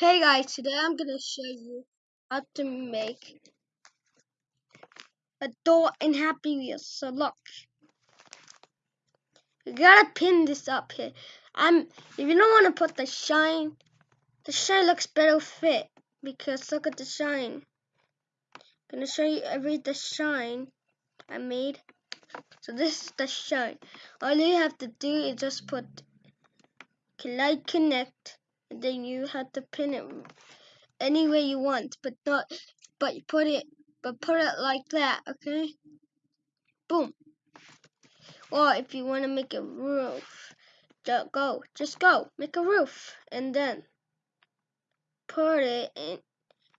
Hey guys, today I'm gonna show you how to make a door in Happy Wheels. So look, you gotta pin this up here. I'm if you don't want to put the shine, the shine looks better fit because look at the shine. I'm gonna show you every the shine I made. So this is the shine. All you have to do is just put light connect, and then you have to pin it any way you want, but not, but you put it, but put it like that, okay? Boom. Or if you want to make a roof, just go, just go, make a roof, and then put it in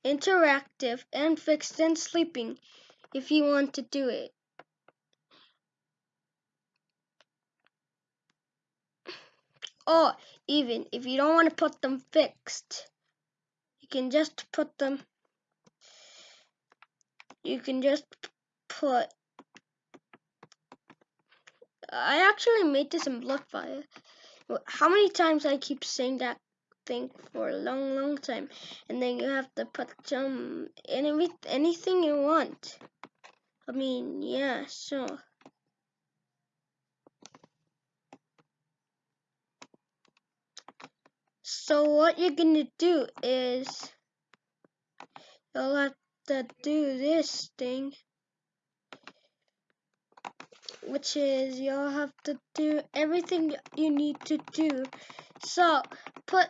interactive and fixed and sleeping if you want to do it. Or even if you don't want to put them fixed, you can just put them you can just put I actually made this in Bloodfire. How many times I keep saying that thing for a long, long time, and then you have to put some any anything you want. I mean, yeah, sure. So what you're gonna do is you'll have to do this thing which is you'll have to do everything you need to do. So put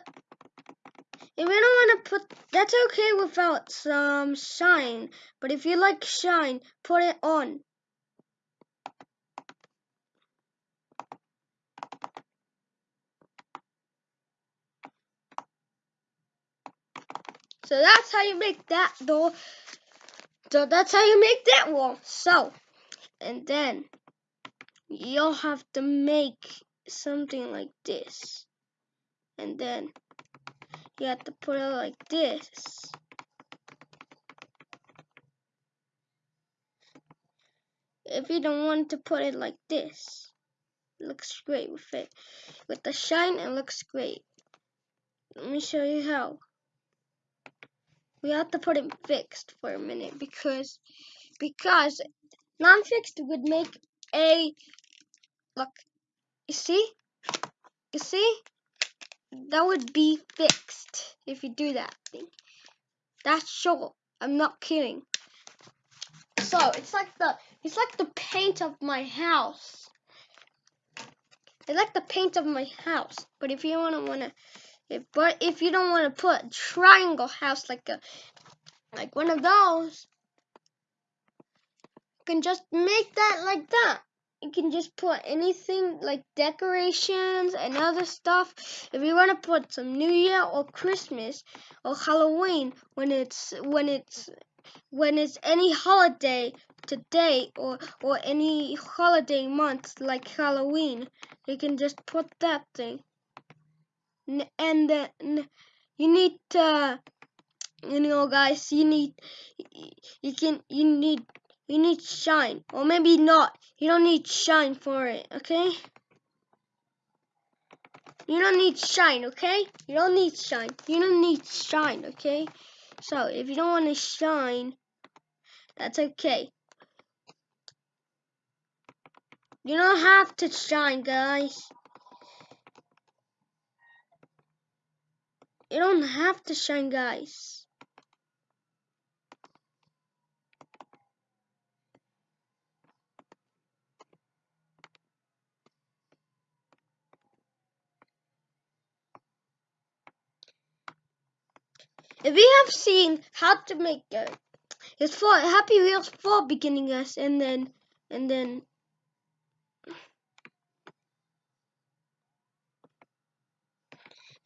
if you don't want to put that's okay without some shine but if you like shine put it on So that's how you make that door. So that's how you make that wall. So, and then you'll have to make something like this. And then you have to put it like this. If you don't want to put it like this, it looks great with it. With the shine, it looks great. Let me show you how we have to put it fixed for a minute because because non-fixed would make a look you see? You see? That would be fixed if you do that thing. That's sure. I'm not kidding. So it's like the it's like the paint of my house. It's like the paint of my house. But if you want to want to if, but if you don't want to put a triangle house like a like one of those, you can just make that like that. You can just put anything like decorations and other stuff. If you want to put some New Year or Christmas or Halloween when it's when it's when it's any holiday today or or any holiday month like Halloween, you can just put that thing and you need to you know guys you need you can you need you need shine or maybe not. You don't need shine for it okay? You don't need shine okay? You don't need shine. You don't need shine okay? So if you don't want to shine that's okay. You don't have to shine guys You don't have to shine, guys. If you have seen how to make it, it's for Happy Wheels for beginners, and then and then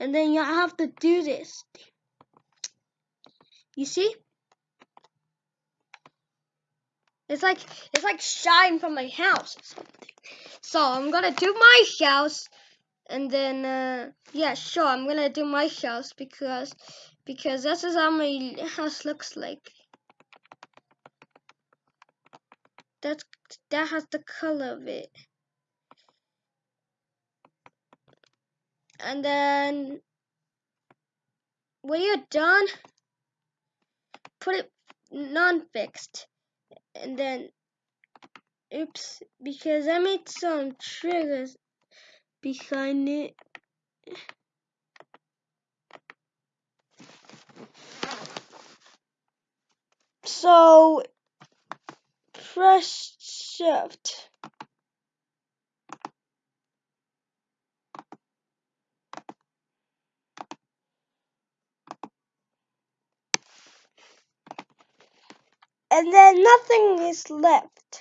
and then you have to do this. You see? It's like it's like shine from my house or something. So I'm gonna do my house, and then uh, yeah, sure, I'm gonna do my house because because this is how my house looks like. That's that has the color of it. And then when you're done, put it non-fixed, and then, oops, because I made some triggers behind it. So press shift. And then nothing is left.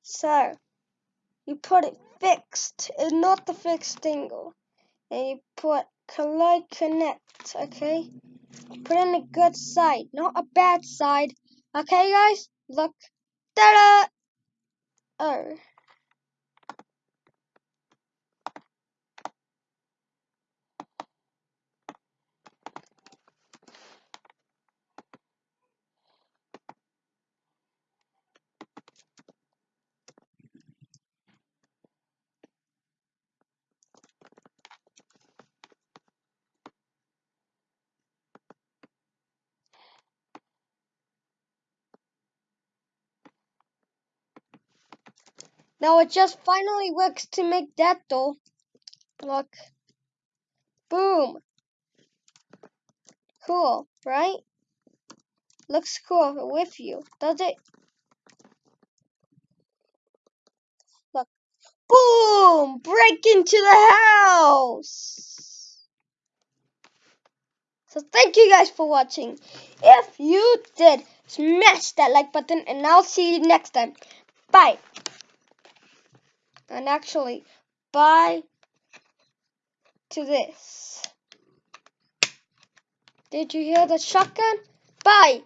So you put it fixed and not the fixed angle. And you put collide connect, okay? Put in a good side, not a bad side. Okay guys? Look. Ta-da! Oh. Now it just finally works to make that door. Look. Boom. Cool, right? Looks cool with you, does it? Look. Boom! Break into the house! So thank you guys for watching. If you did, smash that like button and I'll see you next time. Bye. And actually, bye to this. Did you hear the shotgun? Bye.